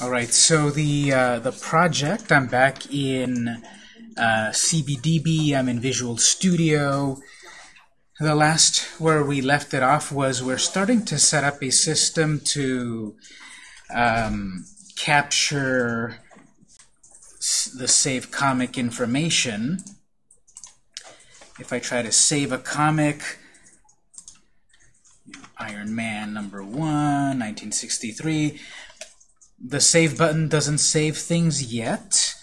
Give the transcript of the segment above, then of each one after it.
All right, so the uh, the project, I'm back in uh, CBDB, I'm in Visual Studio. The last where we left it off was we're starting to set up a system to um, capture the save comic information. If I try to save a comic, Iron Man number one, 1963, the save button doesn't save things yet,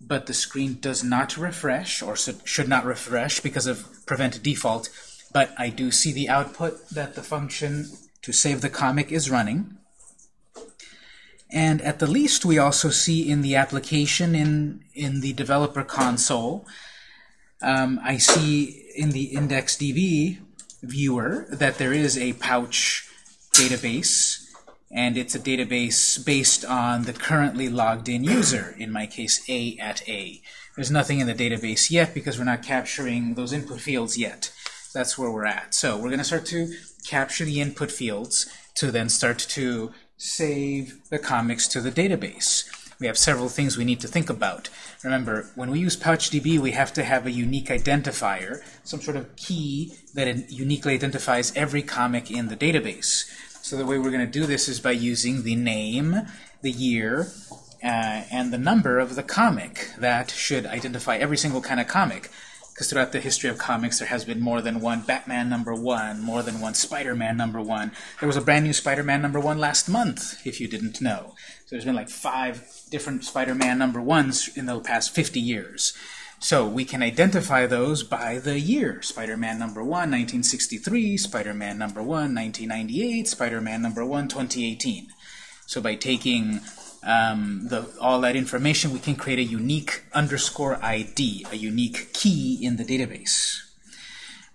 but the screen does not refresh, or should not refresh because of prevent default, but I do see the output that the function to save the comic is running. And at the least, we also see in the application in, in the developer console, um, I see in the IndexedDB viewer that there is a pouch database and it's a database based on the currently logged in user, in my case A at A. There's nothing in the database yet because we're not capturing those input fields yet. That's where we're at. So we're going to start to capture the input fields to then start to save the comics to the database. We have several things we need to think about. Remember, when we use PouchDB, we have to have a unique identifier, some sort of key that uniquely identifies every comic in the database. So the way we're going to do this is by using the name, the year, uh, and the number of the comic. That should identify every single kind of comic. Because throughout the history of comics, there has been more than one Batman number one, more than one Spider-Man number one. There was a brand new Spider-Man number one last month, if you didn't know. So there's been like five different Spider-Man number ones in the past 50 years. So we can identify those by the year. Spider-Man number 1, 1963, Spider-Man number 1, 1998, Spider-Man number 1, 2018. So by taking um, the, all that information, we can create a unique underscore ID, a unique key in the database.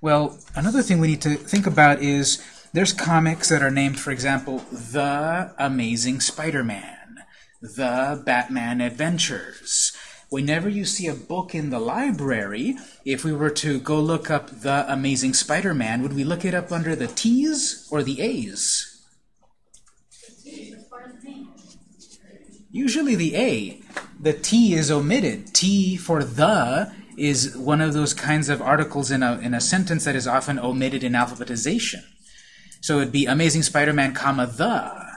Well, another thing we need to think about is there's comics that are named, for example, The Amazing Spider-Man, The Batman Adventures, whenever you see a book in the library, if we were to go look up The Amazing Spider-Man, would we look it up under the T's or the A's? Usually the A. The T is omitted. T for the is one of those kinds of articles in a, in a sentence that is often omitted in alphabetization. So it would be Amazing Spider-Man, comma, the.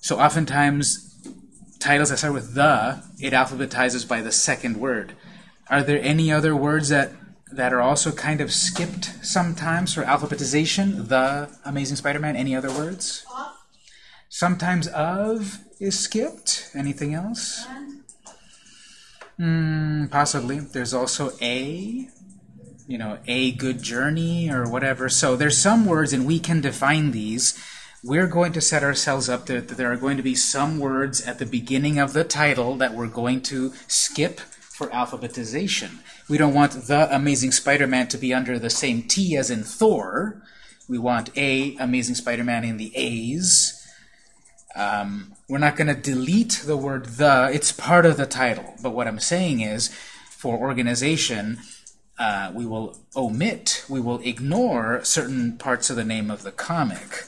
So oftentimes titles that start with the, it alphabetizes by the second word. Are there any other words that that are also kind of skipped sometimes for alphabetization? The Amazing Spider-Man. Any other words? Sometimes of is skipped. Anything else? Mm, possibly. There's also a, you know, a good journey or whatever. So there's some words, and we can define these we're going to set ourselves up that there are going to be some words at the beginning of the title that we're going to skip for alphabetization. We don't want The Amazing Spider-Man to be under the same T as in Thor. We want A, Amazing Spider-Man in the A's. Um, we're not going to delete the word the. It's part of the title. But what I'm saying is, for organization, uh, we will omit, we will ignore certain parts of the name of the comic.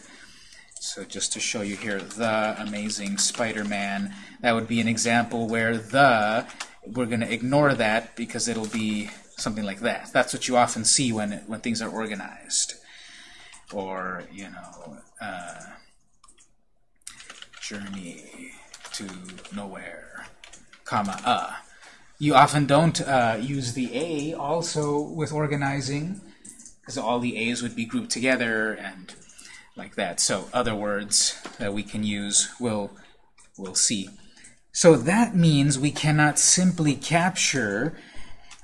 So just to show you here, The Amazing Spider-Man, that would be an example where the, we're going to ignore that because it'll be something like that. That's what you often see when, it, when things are organized. Or, you know, uh, Journey to Nowhere, comma, uh. You often don't uh, use the A also with organizing, because all the A's would be grouped together and like that. So other words that we can use we'll, we'll see. So that means we cannot simply capture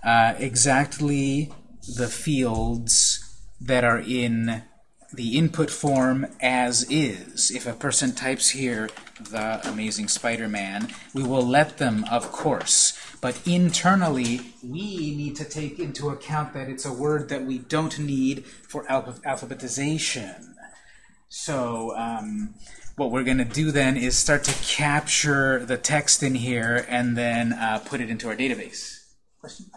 uh, exactly the fields that are in the input form as is. If a person types here, the Amazing Spider-Man, we will let them, of course. But internally, we need to take into account that it's a word that we don't need for alphabetization. So um, what we're going to do then is start to capture the text in here and then uh, put it into our database. Question?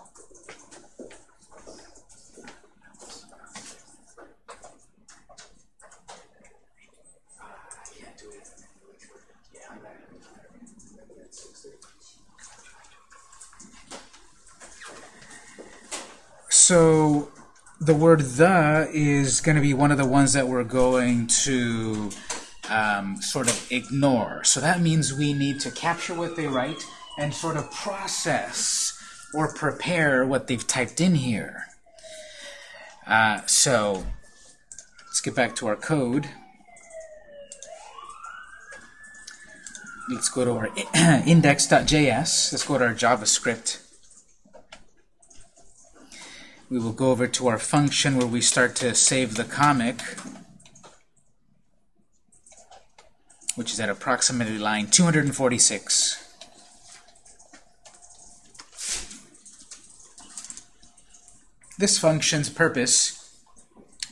So the word the is going to be one of the ones that we're going to um, sort of ignore. So that means we need to capture what they write and sort of process or prepare what they've typed in here. Uh, so let's get back to our code. Let's go to our index.js. Let's go to our JavaScript. We will go over to our function where we start to save the comic, which is at approximately line 246. This function's purpose,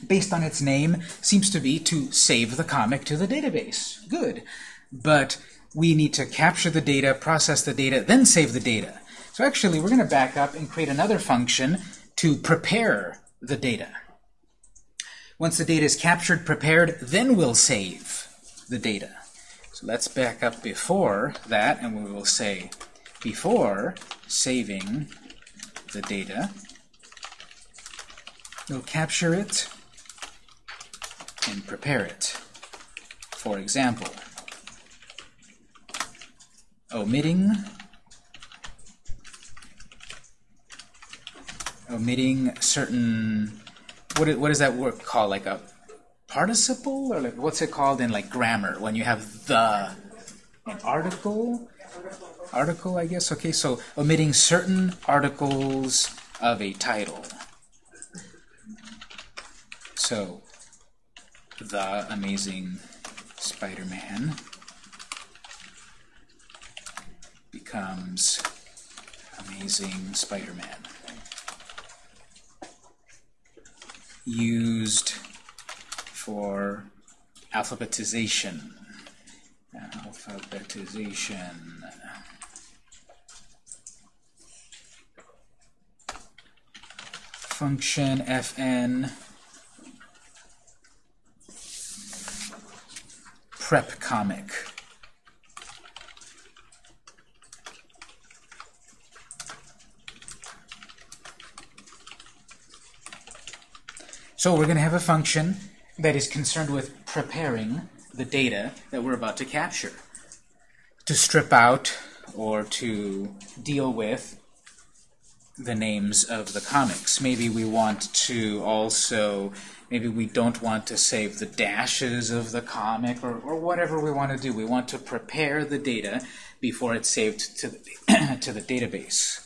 based on its name, seems to be to save the comic to the database. Good. But we need to capture the data, process the data, then save the data. So actually, we're going to back up and create another function to prepare the data. Once the data is captured, prepared, then we'll save the data. So let's back up before that, and we will say before saving the data, we'll capture it and prepare it. For example, omitting omitting certain what is, what is that word called? Like a participle? Or like what's it called in like grammar when you have the an article? Article I guess? Okay so omitting certain articles of a title. So the amazing Spider-Man becomes amazing Spider-Man used for alphabetization. Alphabetization. Function fn prep comic. So we're going to have a function that is concerned with preparing the data that we're about to capture. To strip out or to deal with the names of the comics. Maybe we want to also, maybe we don't want to save the dashes of the comic or, or whatever we want to do. We want to prepare the data before it's saved to the, to the database.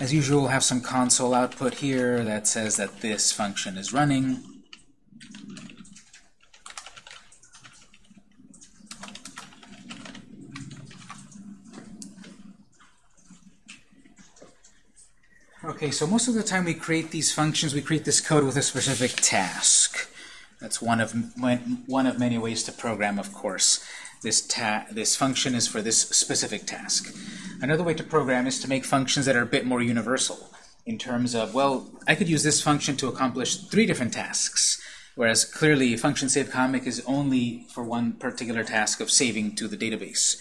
As usual, we'll have some console output here that says that this function is running. Okay, so most of the time we create these functions, we create this code with a specific task. That's one of one of many ways to program, of course. This, this function is for this specific task. Another way to program is to make functions that are a bit more universal in terms of, well, I could use this function to accomplish three different tasks, whereas clearly function save comic is only for one particular task of saving to the database.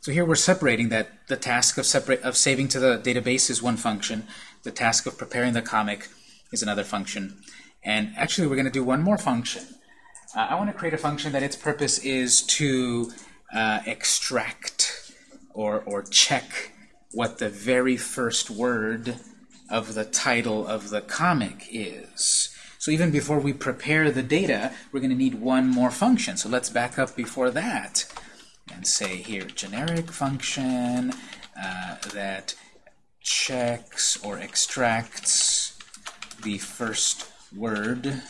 So here we're separating that the task of, separate, of saving to the database is one function, the task of preparing the comic is another function, and actually we're going to do one more function uh, I want to create a function that its purpose is to uh, extract or, or check what the very first word of the title of the comic is. So even before we prepare the data, we're going to need one more function. So let's back up before that and say here, generic function uh, that checks or extracts the first word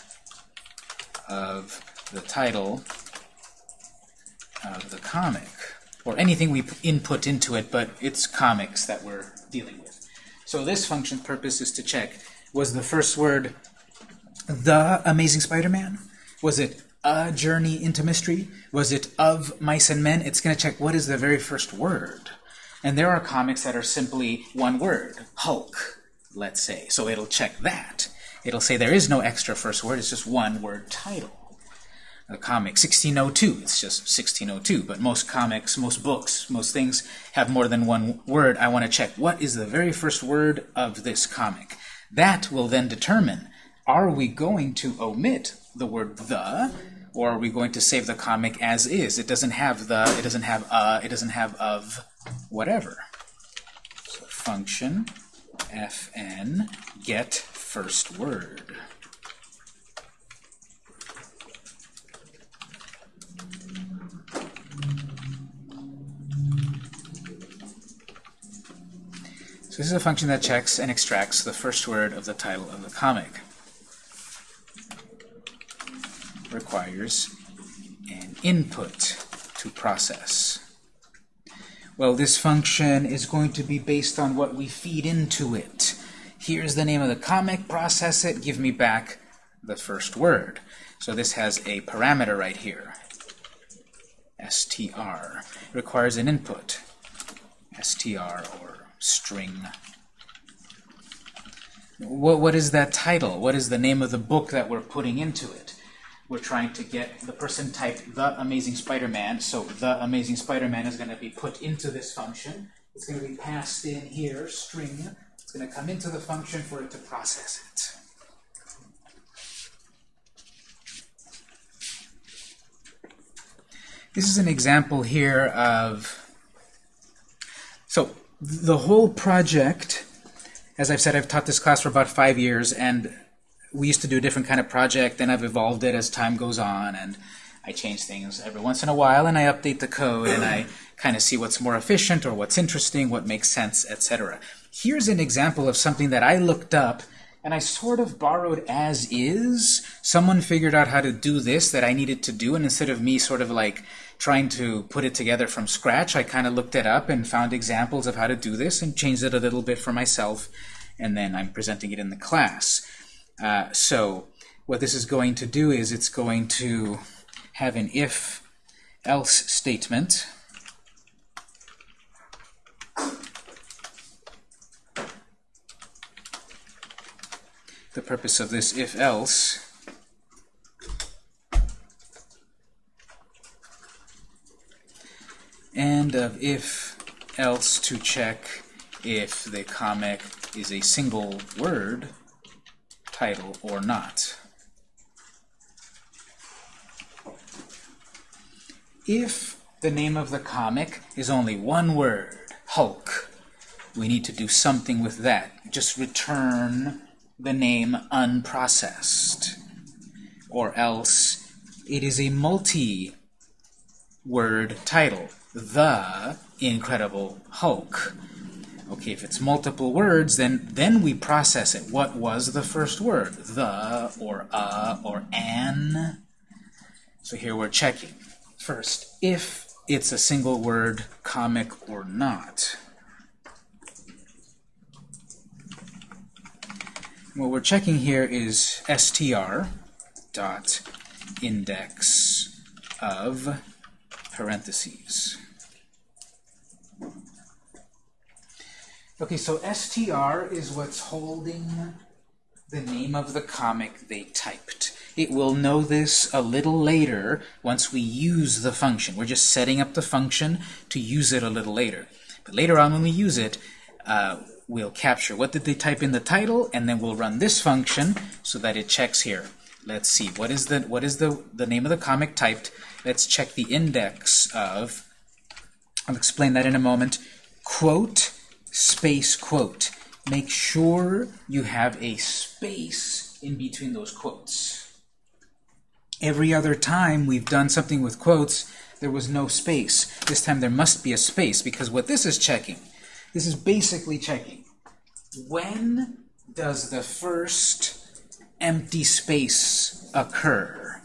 of the title of the comic, or anything we input into it, but it's comics that we're dealing with. So this function's purpose is to check, was the first word the Amazing Spider-Man? Was it a journey into mystery? Was it of mice and men? It's going to check what is the very first word. And there are comics that are simply one word, Hulk, let's say. So it'll check that. It'll say there is no extra first word, it's just one word title. The comic 1602, it's just 1602, but most comics, most books, most things have more than one word. I want to check what is the very first word of this comic. That will then determine, are we going to omit the word the, or are we going to save the comic as is? It doesn't have the, it doesn't have uh, it doesn't have of, whatever. So function fn get first word. This is a function that checks and extracts the first word of the title of the comic. Requires an input to process. Well, this function is going to be based on what we feed into it. Here's the name of the comic, process it, give me back the first word. So this has a parameter right here, str. Requires an input, str or string. What, what is that title? What is the name of the book that we're putting into it? we're trying to get the person typed the Amazing Spider-Man, so the Amazing Spider-Man is going to be put into this function. It's going to be passed in here, string. It's going to come into the function for it to process it. This is an example here of, so the whole project, as I've said, I've taught this class for about five years, and we used to do a different kind of project, then I've evolved it as time goes on, and I change things every once in a while, and I update the code, and I kind of see what's more efficient or what's interesting, what makes sense, etc. Here's an example of something that I looked up, and I sort of borrowed as is. Someone figured out how to do this that I needed to do, and instead of me sort of like trying to put it together from scratch, I kind of looked it up and found examples of how to do this and changed it a little bit for myself, and then I'm presenting it in the class. Uh, so what this is going to do is it's going to have an if-else statement. The purpose of this if-else and of if-else to check if the comic is a single word title or not. If the name of the comic is only one word, Hulk, we need to do something with that. Just return the name unprocessed. Or else it is a multi-word title, The Incredible Hulk. Okay, if it's multiple words, then then we process it. What was the first word? The, or a, or an. So here we're checking. First, if it's a single word comic or not. What we're checking here is str dot index of parentheses. Okay, so str is what's holding the name of the comic they typed. It will know this a little later once we use the function. We're just setting up the function to use it a little later. But later on when we use it, uh, we'll capture what did they type in the title, and then we'll run this function so that it checks here. Let's see, what is the what is the, the name of the comic typed? Let's check the index of, I'll explain that in a moment, quote space quote. Make sure you have a space in between those quotes. Every other time we've done something with quotes, there was no space. This time there must be a space, because what this is checking, this is basically checking, when does the first empty space occur?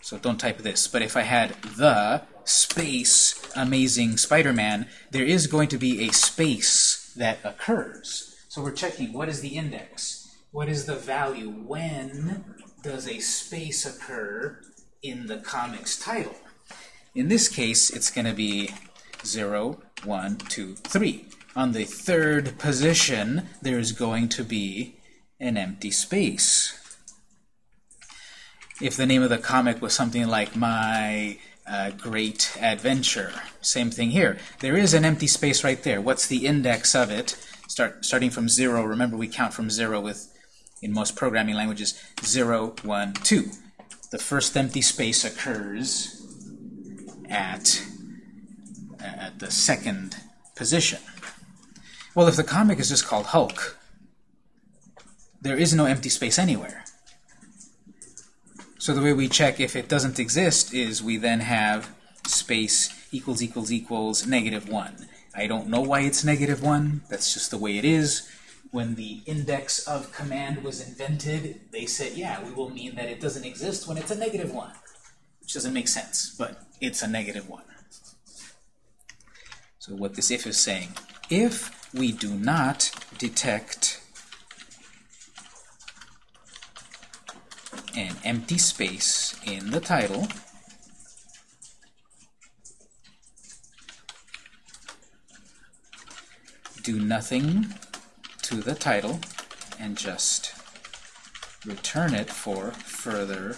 So don't type this, but if I had the space Amazing Spider-Man, there is going to be a space that occurs. So we're checking what is the index? What is the value? When does a space occur in the comic's title? In this case, it's going to be 0, 1, 2, 3. On the third position, there's going to be an empty space. If the name of the comic was something like My uh, Great Adventure, same thing here. There is an empty space right there. What's the index of it? Start Starting from 0, remember we count from 0 with, in most programming languages, 0, 1, 2. The first empty space occurs at, at the second position. Well, if the comic is just called Hulk, there is no empty space anywhere. So the way we check if it doesn't exist is we then have space equals equals equals negative 1. I don't know why it's negative 1. That's just the way it is. When the index of command was invented, they said, yeah, we will mean that it doesn't exist when it's a negative 1. Which doesn't make sense, but it's a negative 1. So what this if is saying, if we do not detect an empty space in the title, do nothing to the title and just return it for further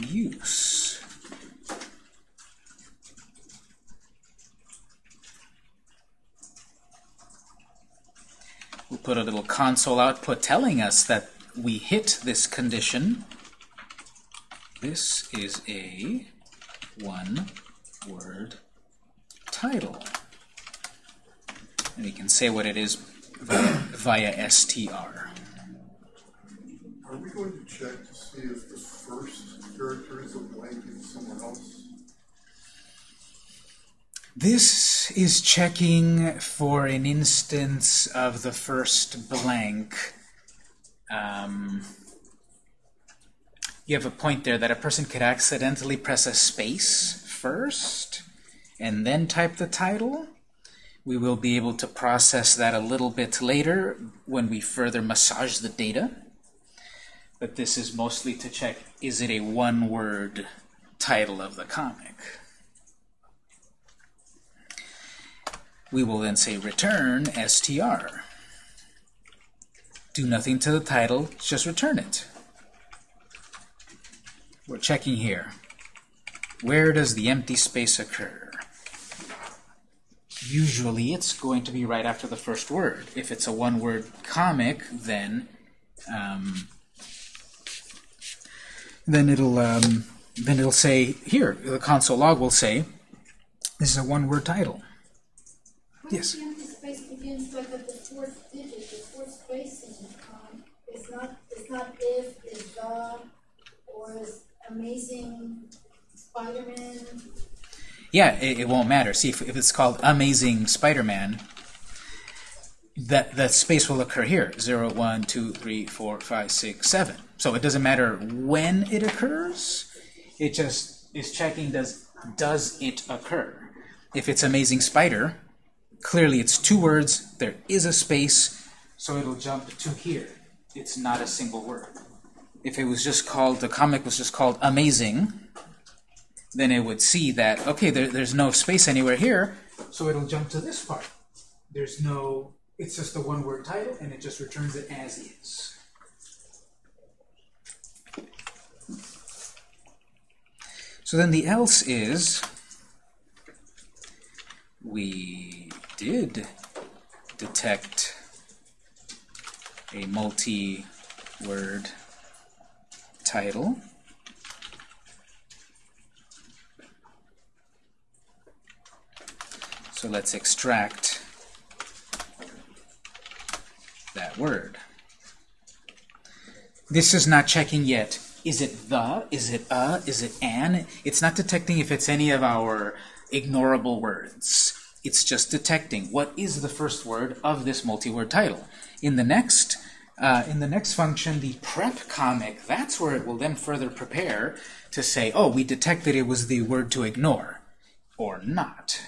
use. We'll put a little console output telling us that we hit this condition. This is a one-word title. And we can say what it is via, via str. Are we going to check to see if the first character is a blank in someone else? This is checking for an instance of the first blank. Um, you have a point there that a person could accidentally press a space first and then type the title. We will be able to process that a little bit later when we further massage the data. But this is mostly to check, is it a one-word title of the comic? We will then say return str. Do nothing to the title, just return it. We're checking here. Where does the empty space occur? Usually it's going to be right after the first word. If it's a one-word comic, then um, then it'll um, then it'll say here the console log will say this is a one-word title. Yes. The empty space begins like at the fourth digit, the fourth space in um, it's not it's not if, it's the, or is amazing Spider-Man. Yeah, it, it won't matter. See, if, if it's called Amazing Spider-Man, that, that space will occur here. 0, 1, 2, 3, 4, 5, 6, 7. So it doesn't matter when it occurs. It just is checking does, does it occur. If it's Amazing Spider, clearly it's two words, there is a space, so it'll jump to here. It's not a single word. If it was just called, the comic was just called Amazing, then it would see that, okay, there, there's no space anywhere here, so it'll jump to this part. There's no, it's just a one-word title, and it just returns it as is. So then the else is, we did detect a multi-word title. So let's extract that word. This is not checking yet. Is it the? Is it a? Is it an? It's not detecting if it's any of our ignorable words. It's just detecting what is the first word of this multi-word title. In the next uh, in the next function, the prep comic, that's where it will then further prepare to say, oh, we detected it was the word to ignore, or not.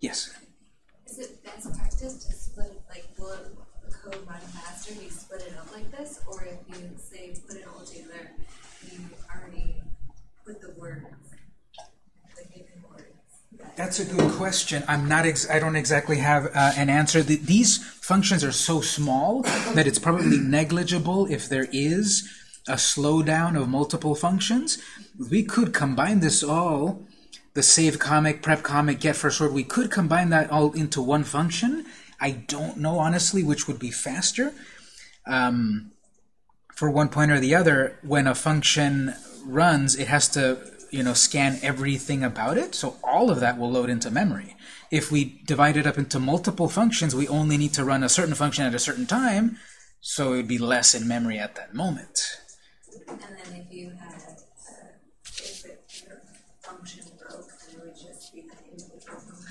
Yes? Is it best practice to split it, like, will the code run faster if you split it up like this? Or if you, say, put it all together, you already put the words, the given words? That's a good question. I'm not. I don't exactly have uh, an answer. The, these functions are so small that it's probably negligible if there is a slowdown of multiple functions. We could combine this all, the save comic, prep comic, get first word. We could combine that all into one function. I don't know honestly which would be faster. Um, for one point or the other, when a function runs, it has to you know scan everything about it. So all of that will load into memory. If we divide it up into multiple functions, we only need to run a certain function at a certain time, so it would be less in memory at that moment. And then if you had, uh, if it, your function broke, then it would just be the individual function.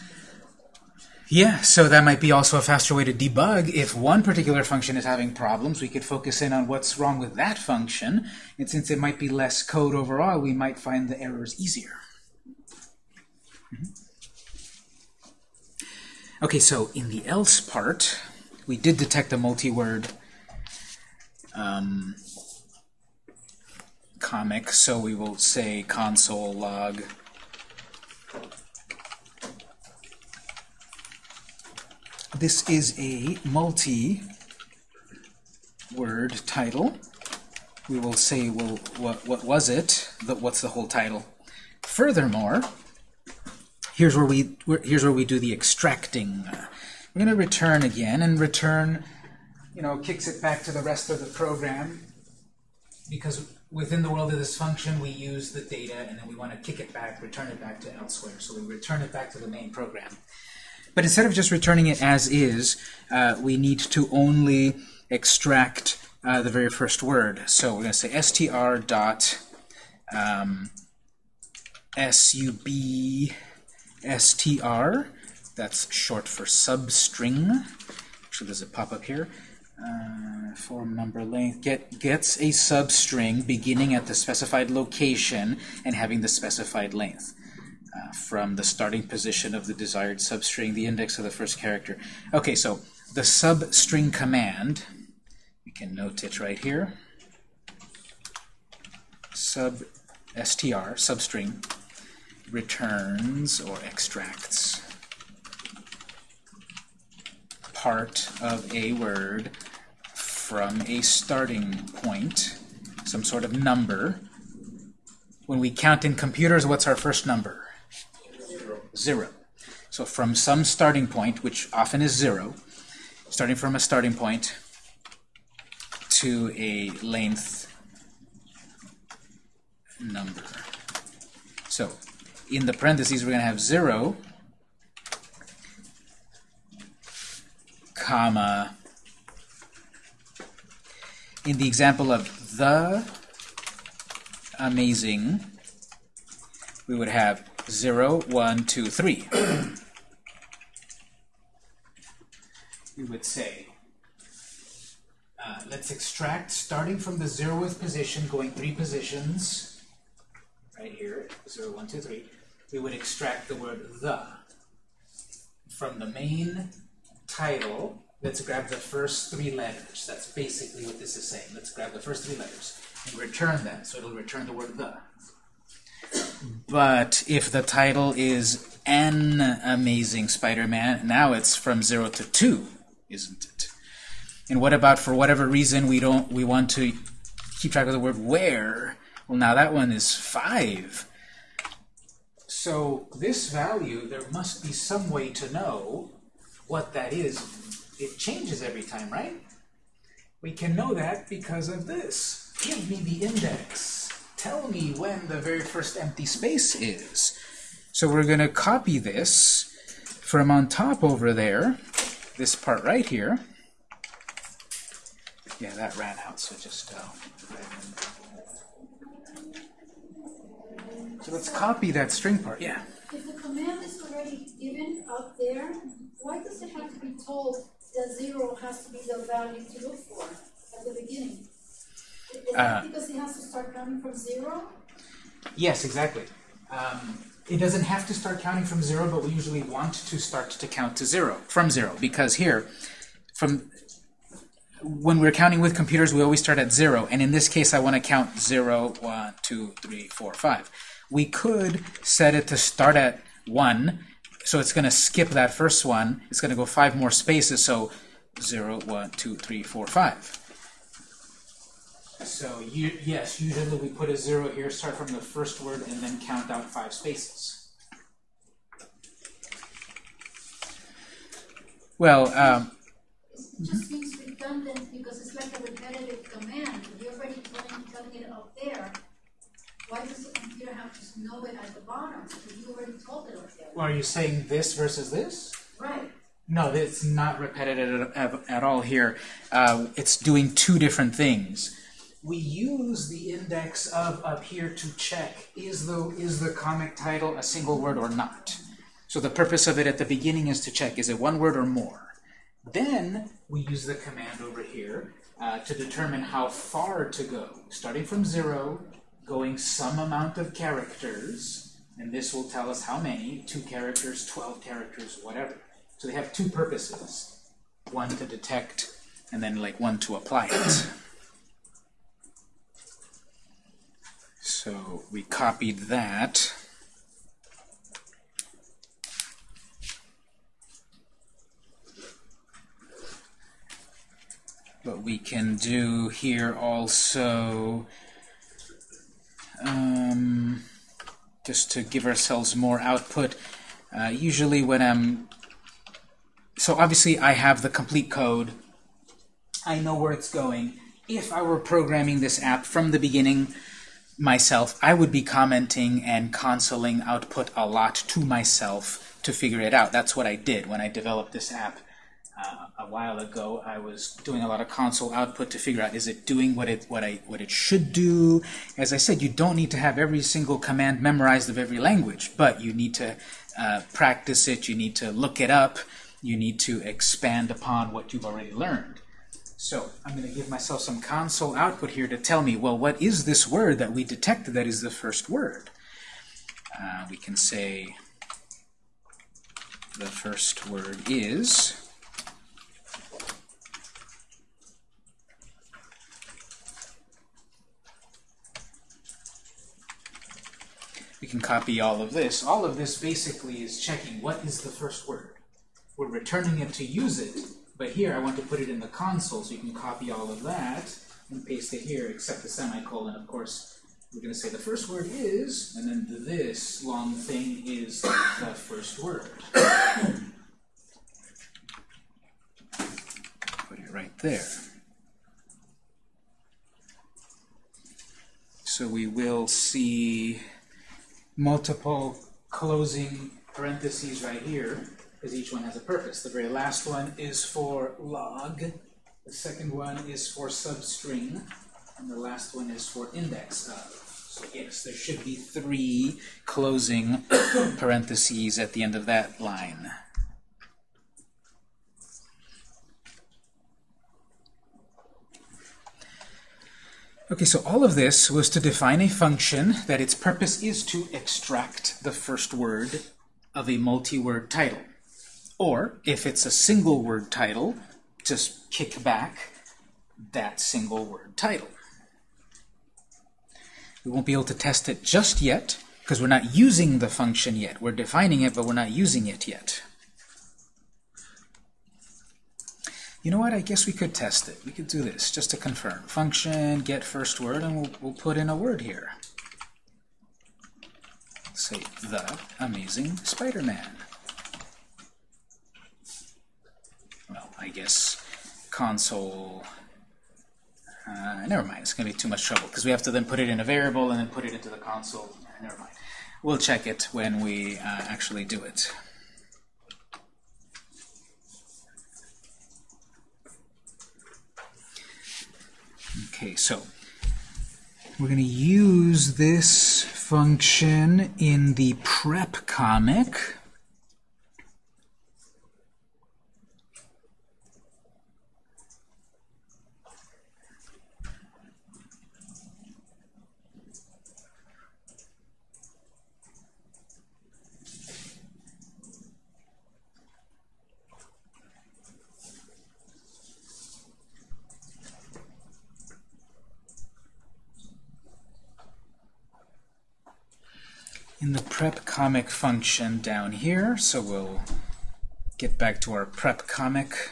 Yeah, so that might be also a faster way to debug. If one particular function is having problems, we could focus in on what's wrong with that function. And since it might be less code overall, we might find the errors easier. Mhm. Okay, so in the else part, we did detect a multi-word um, comic, so we will say console log This is a multi-word title. We will say, well, what, what was it? The, what's the whole title? Furthermore, here's where we here's where we do the extracting. We're going to return again, and return, you know, kicks it back to the rest of the program because within the world of this function, we use the data, and then we want to kick it back, return it back to elsewhere. So we return it back to the main program. But instead of just returning it as is, uh, we need to only extract uh, the very first word. So we're going to say str dot um, sub str. That's short for substring. Actually, does it pop up here? Uh, form number length get gets a substring beginning at the specified location and having the specified length from the starting position of the desired substring, the index of the first character. Okay, so the substring command, we can note it right here. Sub str, substring, returns or extracts part of a word from a starting point, some sort of number. When we count in computers, what's our first number? Zero. So from some starting point, which often is zero, starting from a starting point to a length number. So in the parentheses, we're going to have zero, comma, in the example of the amazing, we would have 0, 1, 2, 3. we would say, uh, let's extract starting from the zeroth position, going three positions, right here, 0, 1, 2, 3. We would extract the word the from the main title. Let's grab the first three letters. That's basically what this is saying. Let's grab the first three letters and return them. So it'll return the word the. But if the title is An Amazing Spider-Man, now it's from 0 to 2, isn't it? And what about for whatever reason we don't we want to keep track of the word where? Well, now that one is 5. So this value, there must be some way to know what that is. It changes every time, right? We can know that because of this. Give me the index. Tell me when the very first empty space is. So we're going to copy this from on top over there, this part right here. Yeah, that ran out, so just... Uh, so let's copy that string part. Yeah. If the command is already given up there, why does it have to be told that zero has to be the value to look for at the beginning? Because it has to start counting from zero? Yes, exactly. Um, it doesn't have to start counting from zero, but we usually want to start to count to zero, from zero, because here, from when we're counting with computers, we always start at zero, and in this case, I want to count zero, one, two, three, four, five. We could set it to start at one, So it's going to skip that first one. It's going to go five more spaces. So 0, 1, 2, 3, 4, 5. So you, yes, usually we put a 0 here, start from the first word, and then count out five spaces. Well, um, It just seems redundant because it's like a repetitive command. If you're already telling, telling it up there, why does the computer have to know it at the bottom? If you already told it up there. are you saying this versus this? Right. No, it's not repetitive at, at all here. Uh, it's doing two different things. We use the index of up here to check is the is the comic title a single word or not. So the purpose of it at the beginning is to check is it one word or more. Then we use the command over here uh, to determine how far to go, starting from zero, going some amount of characters, and this will tell us how many, two characters, 12 characters, whatever. So they have two purposes, one to detect, and then like one to apply it. So we copied that. But we can do here also, um, just to give ourselves more output, uh, usually when I'm, so obviously I have the complete code, I know where it's going. If I were programming this app from the beginning myself, I would be commenting and consoling output a lot to myself to figure it out. That's what I did when I developed this app uh, a while ago. I was doing a lot of console output to figure out is it doing what it what I what it should do. As I said, you don't need to have every single command memorized of every language, but you need to uh, practice it. You need to look it up. You need to expand upon what you've already learned. So I'm going to give myself some console output here to tell me, well, what is this word that we detected that is the first word? Uh, we can say the first word is we can copy all of this. All of this basically is checking what is the first word. We're returning it to use it, but here I want to put it in the console, so you can copy all of that and paste it here, except the semicolon, of course. We're going to say the first word is, and then this long thing is the first word. Put it right there. So we will see multiple closing parentheses right here, because each one has a purpose. The very last one is for log, the second one is for substring, and the last one is for index of. So yes, there should be three closing parentheses at the end of that line. Okay, so all of this was to define a function that its purpose is to extract the first word of a multi-word title. Or, if it's a single word title, just kick back that single word title. We won't be able to test it just yet, because we're not using the function yet. We're defining it, but we're not using it yet. You know what? I guess we could test it. We could do this just to confirm. Function get first word, and we'll, we'll put in a word here. Say the Amazing Spider-Man. Well, I guess console. Uh, never mind. It's going to be too much trouble because we have to then put it in a variable and then put it into the console. Never mind. We'll check it when we uh, actually do it. Okay, so we're going to use this function in the prep comic. In the prep comic function down here, so we'll get back to our prep comic.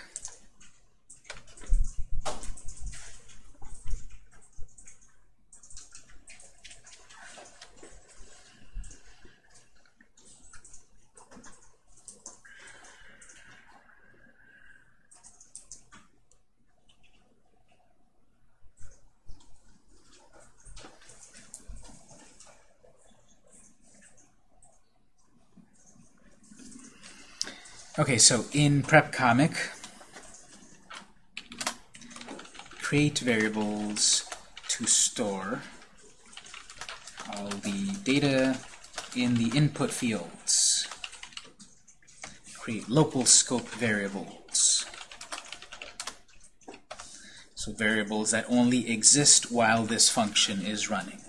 Okay, so in prep comic, create variables to store all the data in the input fields. Create local scope variables. So variables that only exist while this function is running.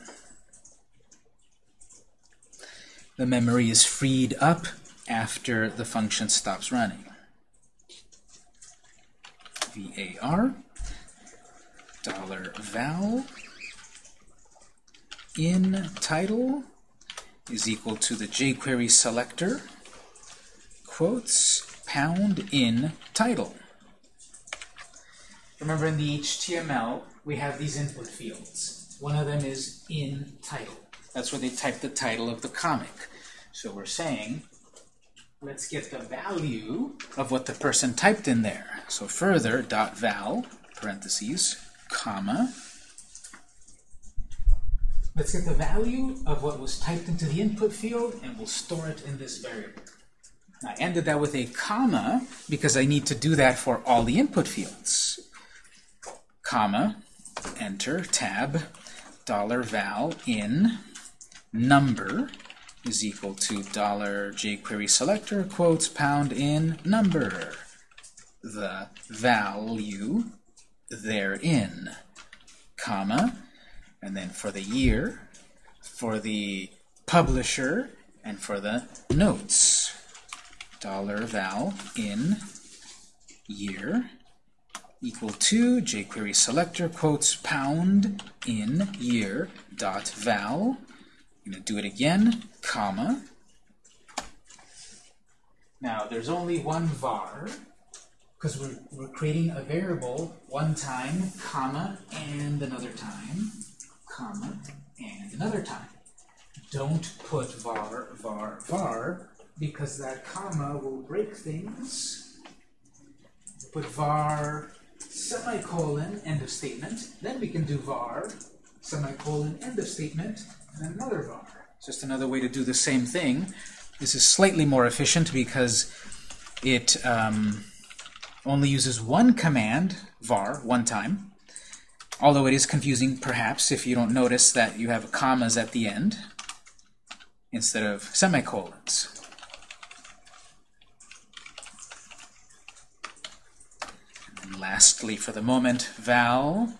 The memory is freed up after the function stops running. var dollar $val in title is equal to the jQuery selector quotes pound in title. Remember in the HTML we have these input fields. One of them is in title. That's where they type the title of the comic. So we're saying let's get the value of what the person typed in there. So further, dot val, parentheses, comma. Let's get the value of what was typed into the input field, and we'll store it in this variable. I ended that with a comma because I need to do that for all the input fields. Comma, enter, tab, dollar $val in number is equal to dollar jQuery selector quotes pound in number. The value therein comma and then for the year for the publisher and for the notes. Dollar $val in year equal to jQuery selector quotes pound in year dot val I'm going to do it again, comma. Now, there's only one var, because we're, we're creating a variable one time, comma, and another time, comma, and another time. Don't put var, var, var, because that comma will break things. Put var, semicolon, end of statement. Then we can do var, semicolon, end of statement, and another var. Just another way to do the same thing. This is slightly more efficient because it um, only uses one command, var, one time. Although it is confusing, perhaps, if you don't notice that you have commas at the end instead of semicolons. And lastly, for the moment, val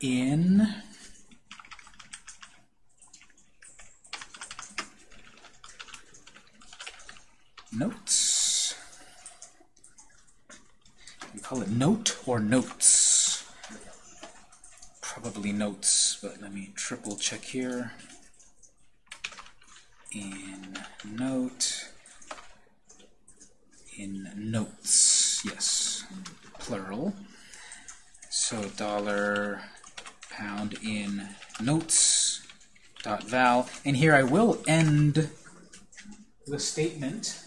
in notes. We call it note or notes. Probably notes, but let me triple check here. In note, in notes, yes, plural. So dollar pound in notes dot val, and here I will end the statement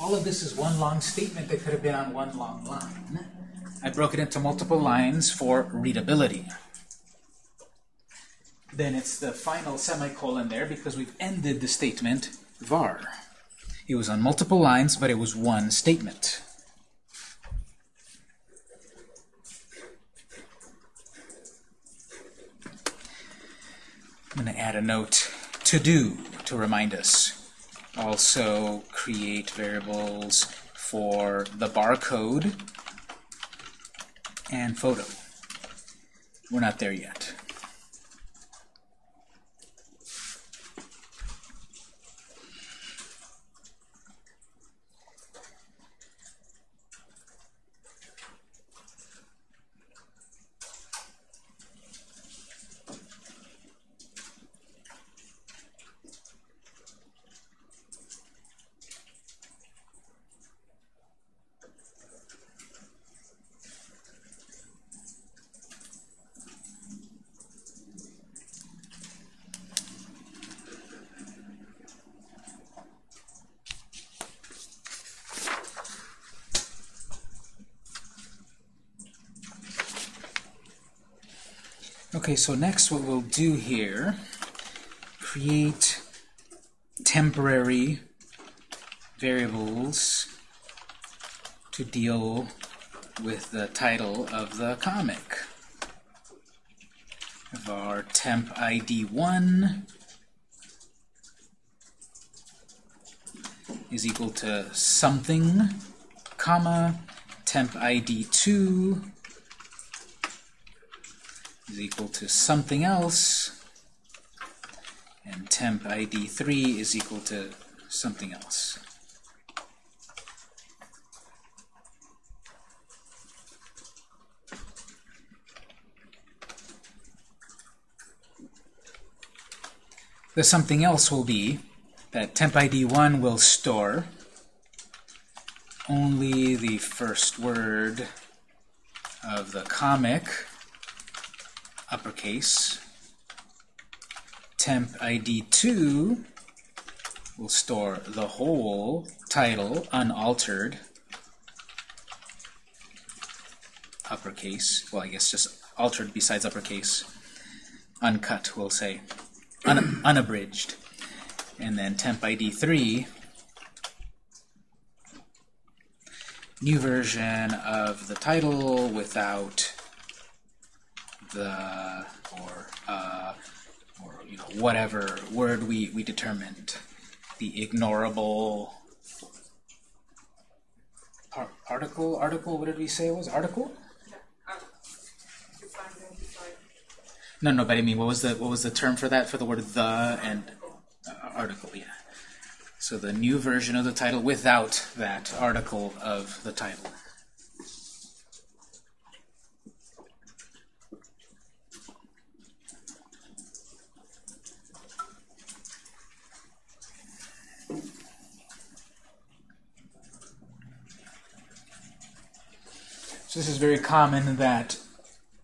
all of this is one long statement that could have been on one long line. I broke it into multiple lines for readability. Then it's the final semicolon there because we've ended the statement var. It was on multiple lines, but it was one statement. I'm going to add a note to do to remind us also create variables for the barcode and photo. We're not there yet. Okay, so next what we'll do here, create temporary variables to deal with the title of the comic. Our temp ID 1 is equal to something, comma, temp ID 2 is equal to something else, and temp ID 3 is equal to something else. The something else will be that temp ID 1 will store only the first word of the comic, uppercase. Temp ID 2 will store the whole title unaltered, uppercase, well I guess just altered besides uppercase, uncut we'll say, un unabridged. And then temp ID 3 new version of the title without the or uh, or you know whatever word we we determined the ignorable par article article what did we say it was? Article? No no but I mean what was the what was the term for that for the word the and uh, article yeah. So the new version of the title without that article of the title. This is very common that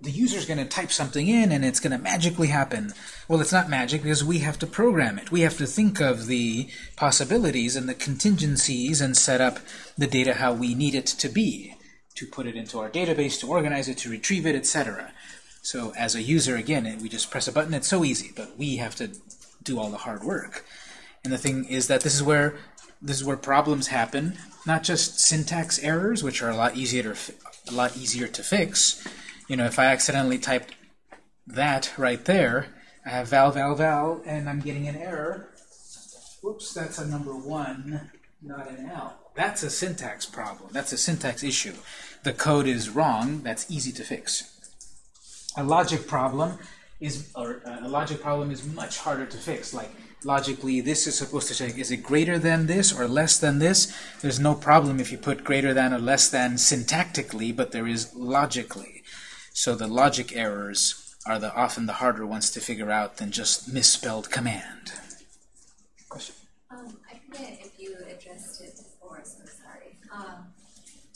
the user's going to type something in and it's going to magically happen. Well, it's not magic because we have to program it. We have to think of the possibilities and the contingencies and set up the data how we need it to be, to put it into our database, to organize it, to retrieve it, etc. So as a user, again, we just press a button. It's so easy, but we have to do all the hard work. And the thing is that this is where this is where problems happen, not just syntax errors, which are a lot easier to, a lot easier to fix, you know, if I accidentally typed that right there, I have val, val, val, and I'm getting an error. Whoops, that's a number one, not an L. That's a syntax problem. That's a syntax issue. The code is wrong. That's easy to fix. A logic problem is, or uh, a logic problem is much harder to fix. Like logically, this is supposed to check, is it greater than this or less than this? There's no problem if you put greater than or less than syntactically, but there is logically. So the logic errors are the often the harder ones to figure out than just misspelled command. Question? Um, I forget if you addressed it before, so sorry. Um,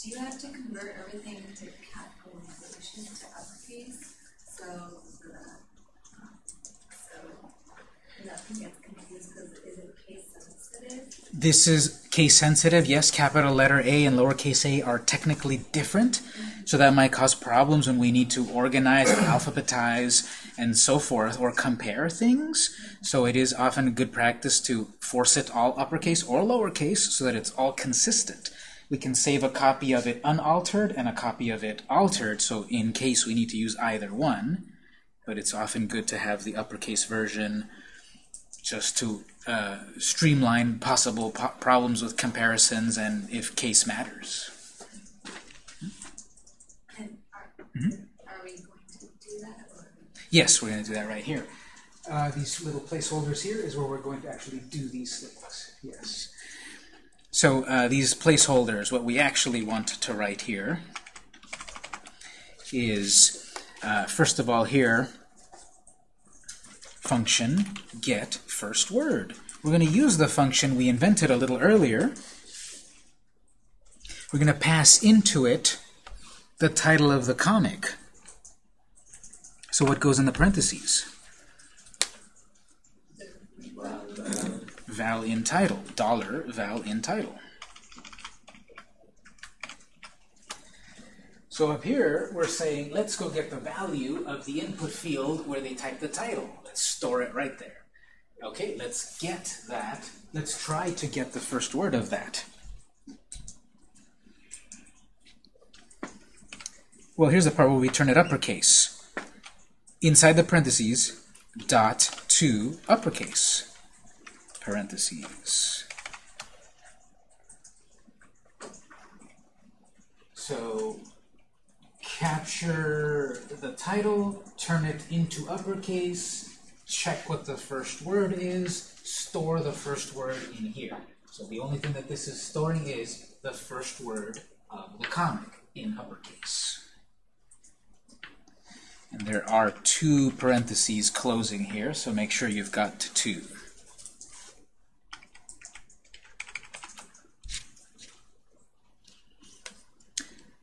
do you have to convert everything to capitalization to uppercase? So the um, so nothing gets confused because is it case sensitive? This is case sensitive. Yes, capital letter A and lowercase a are technically different. So that might cause problems when we need to organize alphabetize and so forth, or compare things. So it is often good practice to force it all uppercase or lowercase so that it's all consistent. We can save a copy of it unaltered and a copy of it altered, so in case we need to use either one. But it's often good to have the uppercase version just to uh, streamline possible po problems with comparisons and if case matters. -hmm. Are we going to do that? Or? Yes, we're going to do that right here. Uh, these little placeholders here is where we're going to actually do these things. Yes. So uh, these placeholders, what we actually want to write here is, uh, first of all here, function get first word. We're going to use the function we invented a little earlier. We're going to pass into it the title of the comic. So what goes in the parentheses? Val in title. Dollar val in title. So up here, we're saying, let's go get the value of the input field where they type the title. Let's store it right there. Okay, let's get that. Let's try to get the first word of that. Well, here's the part where we turn it uppercase. Inside the parentheses, dot to uppercase. Parentheses. So capture the title, turn it into uppercase, check what the first word is, store the first word in here. So the only thing that this is storing is the first word of the comic in uppercase. And there are two parentheses closing here, so make sure you've got two.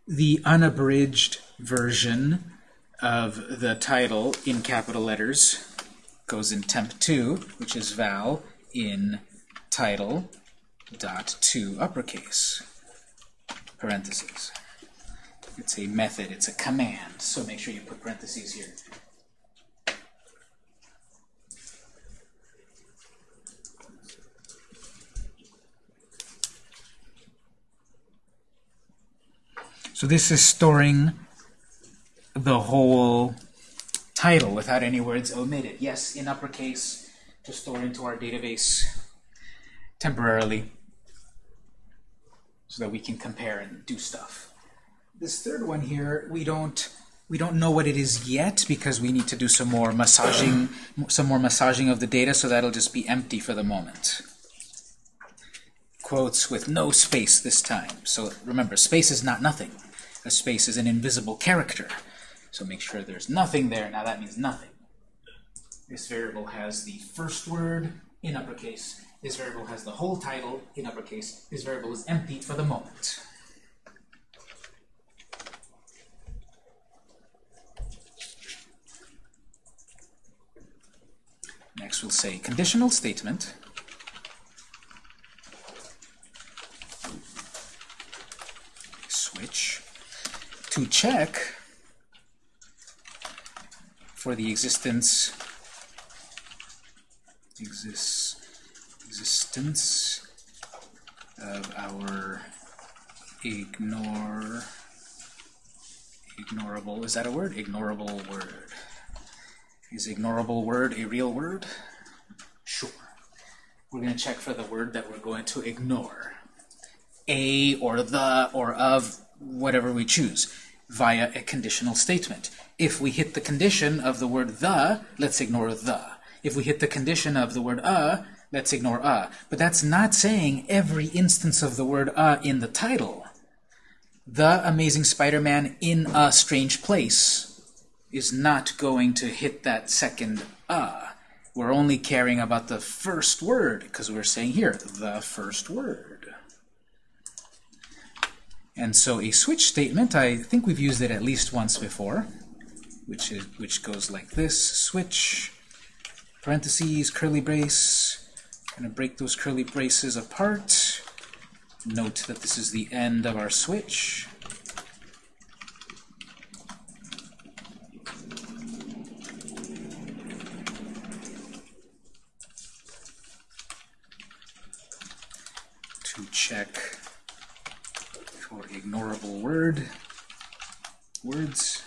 The unabridged version of the title in capital letters goes in temp2, which is val in title dot to uppercase parentheses. It's a method, it's a command, so make sure you put parentheses here. So this is storing the whole title without any words omitted. Yes, in uppercase to store into our database temporarily so that we can compare and do stuff. This third one here, we don't we don't know what it is yet because we need to do some more massaging some more massaging of the data so that'll just be empty for the moment. Quotes with no space this time. So remember, space is not nothing. A space is an invisible character. So make sure there's nothing there. Now that means nothing. This variable has the first word in uppercase. This variable has the whole title in uppercase. This variable is empty for the moment. Next we'll say conditional statement. Switch to check for the existence. Exists existence of our ignore ignorable is that a word? Ignorable word. Is ignorable word a real word? Sure. We're going to check for the word that we're going to ignore. A or the or of whatever we choose via a conditional statement if we hit the condition of the word the let's ignore the if we hit the condition of the word a, let's ignore a. But that's not saying every instance of the word a in the title. The Amazing Spider-Man in a strange place is not going to hit that second a. We're only caring about the first word, because we're saying here, the first word. And so a switch statement, I think we've used it at least once before, which, is, which goes like this, switch parentheses, curly brace. To break those curly braces apart. Note that this is the end of our switch. To check for ignorable word words.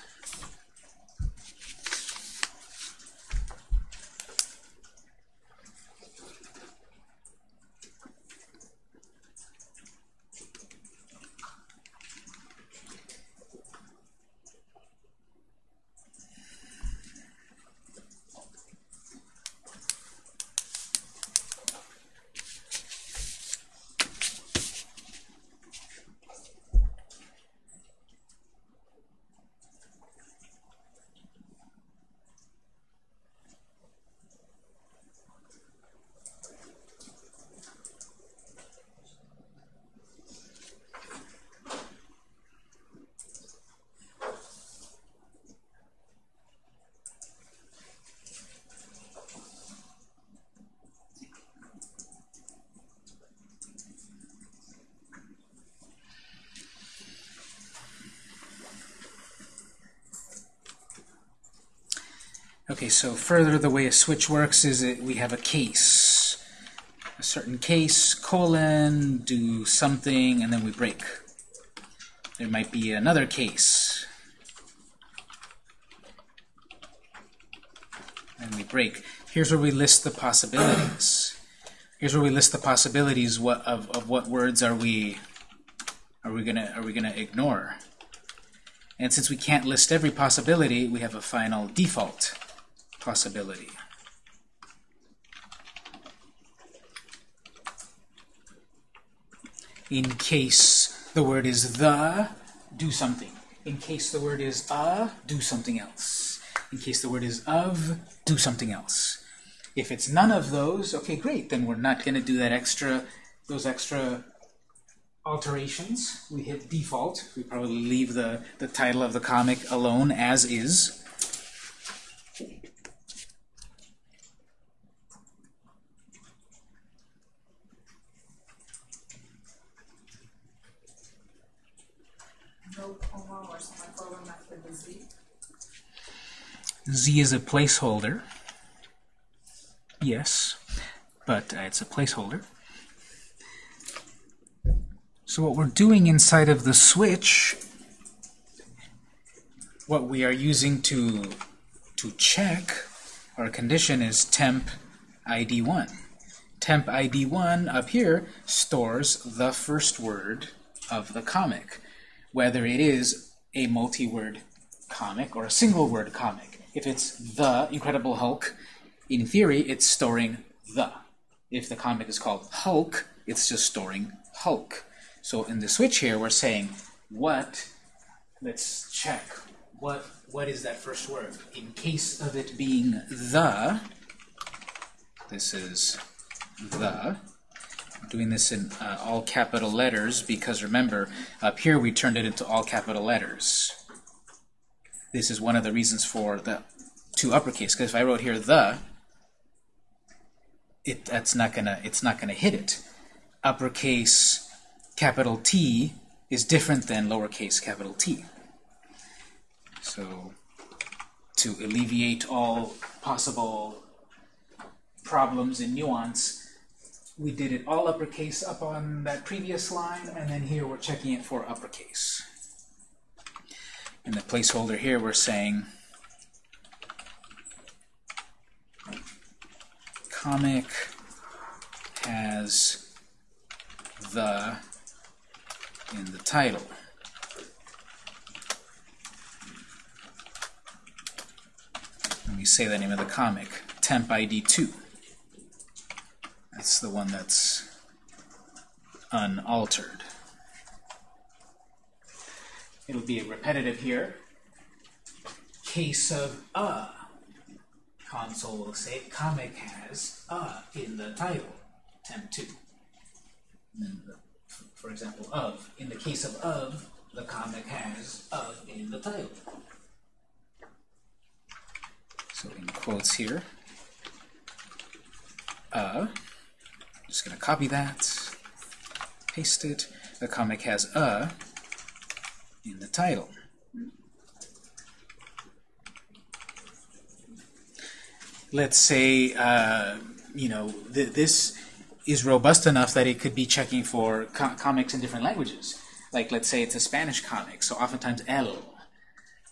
Okay, so further the way a switch works is it, we have a case. A certain case, colon, do something, and then we break. There might be another case. And we break. Here's where we list the possibilities. Here's where we list the possibilities what, of, of what words are we are we gonna are we gonna ignore. And since we can't list every possibility, we have a final default possibility. In case the word is the, do something. In case the word is a, do something else. In case the word is of, do something else. If it's none of those, okay, great. Then we're not going to do that extra, those extra alterations. We hit default. We probably leave the, the title of the comic alone as is. No comma or semicolon after the Z. Z is a placeholder. Yes, but uh, it's a placeholder. So what we're doing inside of the switch, what we are using to to check our condition is temp ID1. Temp ID1 up here stores the first word of the comic, whether it is a multi-word comic or a single word comic. If it's The Incredible Hulk, in theory, it's storing the. If the comic is called Hulk, it's just storing Hulk. So in the switch here, we're saying what, let's check, what what is that first word? In case of it being the, this is the, doing this in uh, all capital letters because remember, up here we turned it into all capital letters. This is one of the reasons for the to uppercase, because if I wrote here the, it that's not gonna it's not gonna hit it. Uppercase capital T is different than lowercase capital t. So to alleviate all possible problems in nuance, we did it all uppercase up on that previous line, and then here we're checking it for uppercase. In the placeholder here, we're saying comic has the in the title. Let me say the name of the comic, temp ID 2. That's the one that's unaltered. It'll be repetitive here. Case of a. Console will say comic has a in the title, temp 2. And then the, for example, of. In the case of of, the comic has of in the title. So in quotes here, uh, just going to copy that, paste it. The comic has a in the title. Let's say, uh, you know, th this is robust enough that it could be checking for co comics in different languages. Like, let's say it's a Spanish comic, so oftentimes el,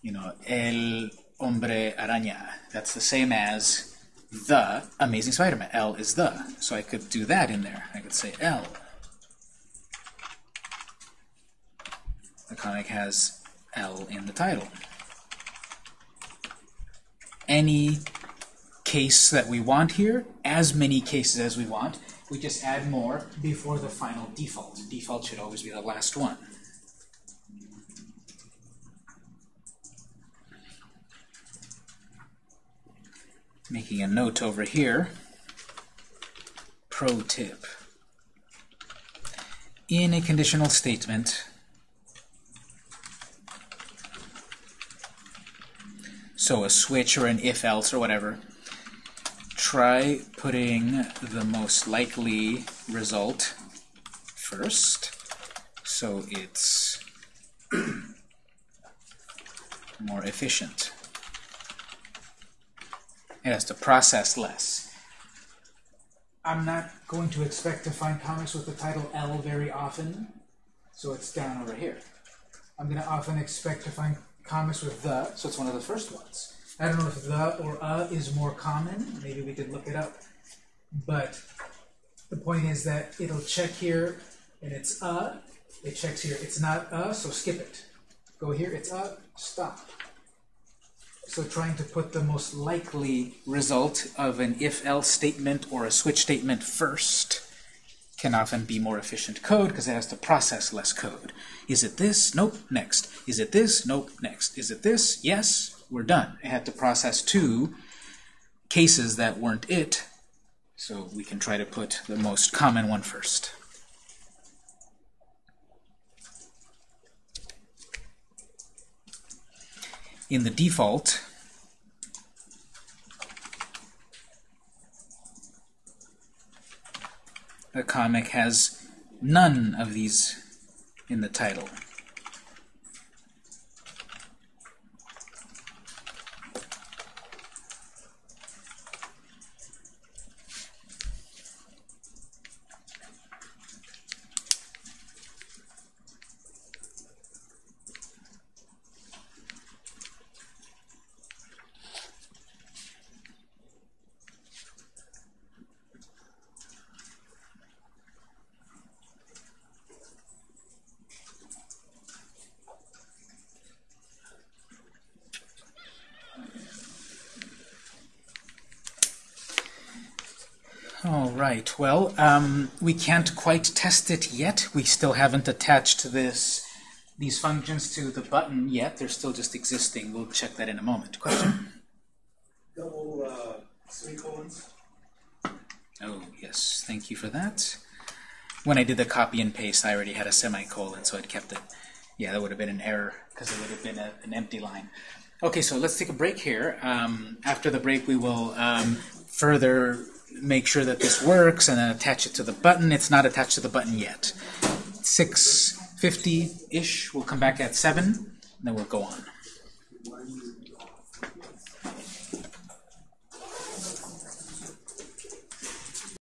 you know, el hombre araña. That's the same as the Amazing Spider-Man. L is the. So I could do that in there. I could say L. The comic has L in the title. Any case that we want here, as many cases as we want, we just add more before the final default. Default should always be the last one. Making a note over here. Pro tip. In a conditional statement, so a switch or an if-else or whatever, try putting the most likely result first, so it's more efficient. It has to process less. I'm not going to expect to find comics with the title L very often, so it's down over here. I'm going to often expect to find comics with the, so it's one of the first ones. I don't know if the or a is more common. Maybe we could look it up. But the point is that it'll check here and it's a. It checks here. It's not a, so skip it. Go here, it's a, stop. So trying to put the most likely result of an if-else statement or a switch statement first can often be more efficient code because it has to process less code. Is it this? Nope. Next. Is it this? Nope. Next. Is it this? Yes. We're done. It had to process two cases that weren't it, so we can try to put the most common one first. In the default, a comic has none of these in the title. All right, well, um, we can't quite test it yet. We still haven't attached this these functions to the button yet. They're still just existing. We'll check that in a moment. Question? Double uh, semicolons. Oh, yes, thank you for that. When I did the copy and paste, I already had a semicolon, so I'd kept it. Yeah, that would have been an error, because it would have been a, an empty line. Okay, so let's take a break here. Um, after the break, we will um, further make sure that this works and then attach it to the button. It's not attached to the button yet. 650-ish, we'll come back at 7, and then we'll go on.